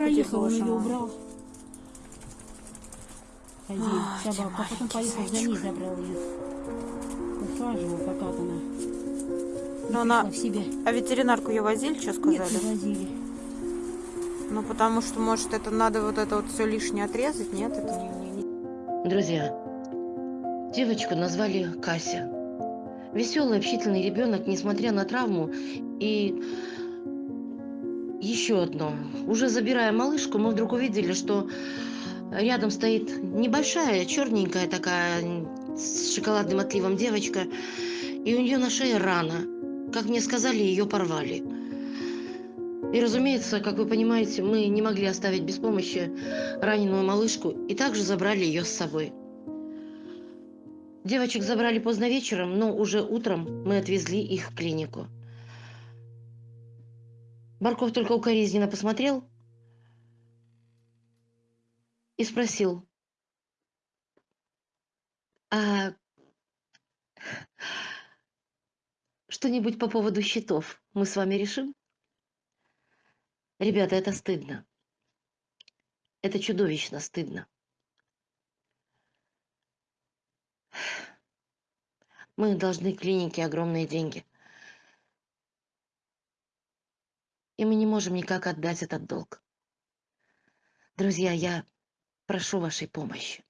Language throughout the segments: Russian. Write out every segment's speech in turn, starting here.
проехал, он ее убрал. Ах, ты собака, а потом поехал за ней, забрал ее. Ухаживал, пока она Но она... пришла в себя. А ветеринарку ее возили, что Нет, сказали? не возили. Ну, потому что, может, это надо вот это вот все лишнее отрезать, нет? Это не... не- не- Друзья, девочку назвали Кася. Веселый, общительный ребенок, несмотря на травму. И еще одно. Уже забирая малышку, мы вдруг увидели, что рядом стоит небольшая, черненькая такая, с шоколадным отливом девочка. И у нее на шее рана. Как мне сказали, ее порвали. И, разумеется, как вы понимаете, мы не могли оставить без помощи раненую малышку и также забрали ее с собой. Девочек забрали поздно вечером, но уже утром мы отвезли их в клинику. Барков только укоризненно посмотрел и спросил, а что-нибудь по поводу счетов мы с вами решим? Ребята, это стыдно. Это чудовищно стыдно. Мы должны клинике огромные деньги. И мы не можем никак отдать этот долг. Друзья, я прошу вашей помощи.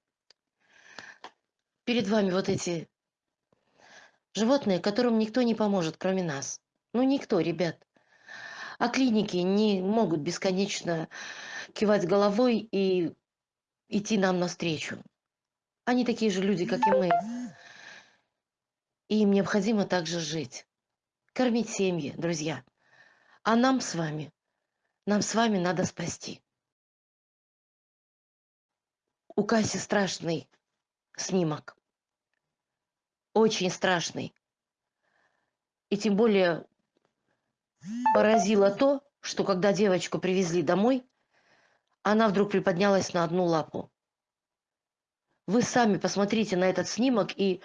Перед вами вот эти животные, которым никто не поможет, кроме нас. Ну, никто, ребят. А клиники не могут бесконечно кивать головой и идти нам навстречу. Они такие же люди, как и мы. И им необходимо также жить. Кормить семьи, друзья. А нам с вами, нам с вами надо спасти. У Каси страшный снимок. Очень страшный. И тем более поразило то, что когда девочку привезли домой, она вдруг приподнялась на одну лапу. Вы сами посмотрите на этот снимок, и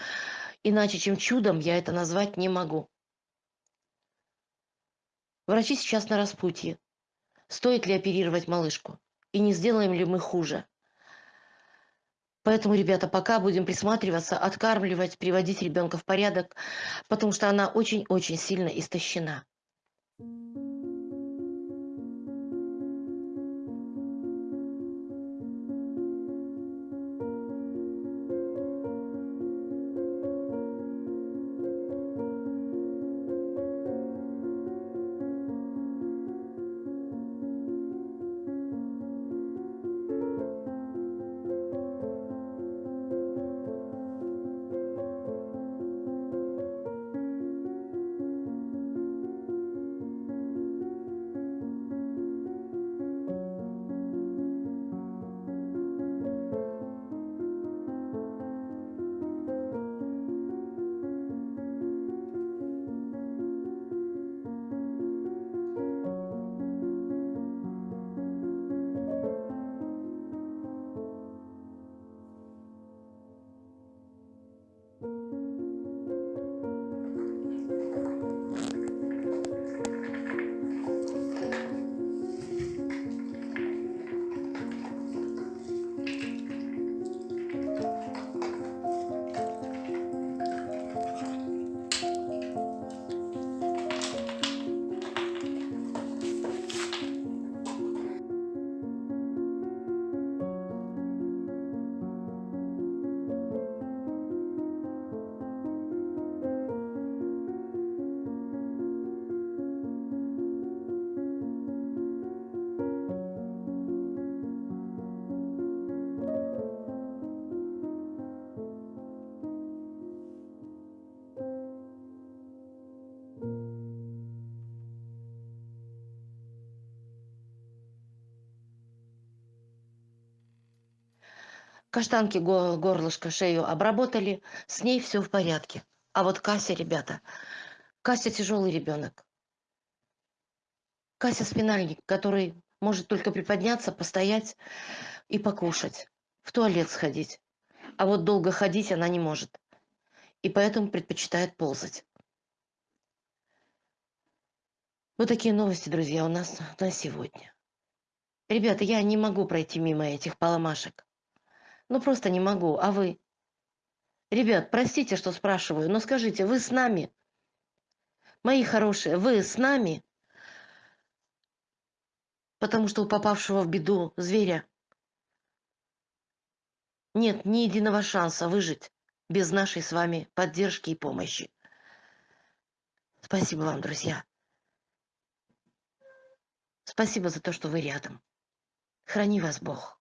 иначе, чем чудом, я это назвать не могу. Врачи сейчас на распутье. Стоит ли оперировать малышку? И не сделаем ли мы хуже? Поэтому, ребята, пока будем присматриваться, откармливать, приводить ребенка в порядок, потому что она очень-очень сильно истощена. Каштанки го- горлышко, шею обработали, с ней все в порядке. А вот Кася, ребята, Кася тяжелый ребенок. Кася спинальник, который может только приподняться, постоять и покушать, в туалет сходить. А вот долго ходить она не может. И поэтому предпочитает ползать. Вот такие новости, друзья, у нас на сегодня. Ребята, я не могу пройти мимо этих поломашек. Ну, просто не могу. А вы? Ребят, простите, что спрашиваю, но скажите, вы с нами? Мои хорошие, вы с нами? Потому что у попавшего в беду зверя нет ни единого шанса выжить без нашей с вами поддержки и помощи. Спасибо вам, друзья. Спасибо за то, что вы рядом. Храни вас Бог.